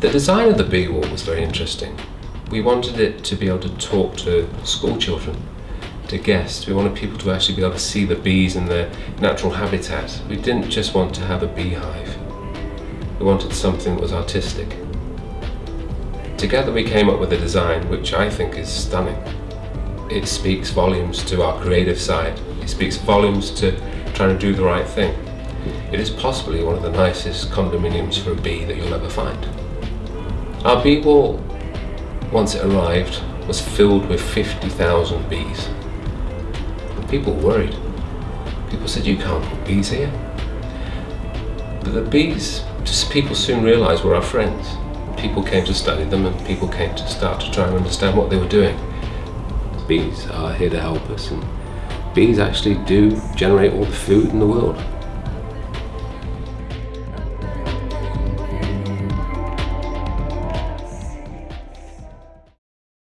The design of the bee wall was very interesting. We wanted it to be able to talk to school children, to guests. We wanted people to actually be able to see the bees in their natural habitat. We didn't just want to have a beehive. We wanted something that was artistic. Together we came up with a design which I think is stunning. It speaks volumes to our creative side. It speaks volumes to trying to do the right thing. It is possibly one of the nicest condominiums for a bee that you'll ever find. Our wall, once it arrived, was filled with 50,000 bees. And people were worried. People said, you can't put bees here. But the bees, just people soon realised were our friends. People came to study them and people came to start to try and understand what they were doing. Bees are here to help us and bees actually do generate all the food in the world.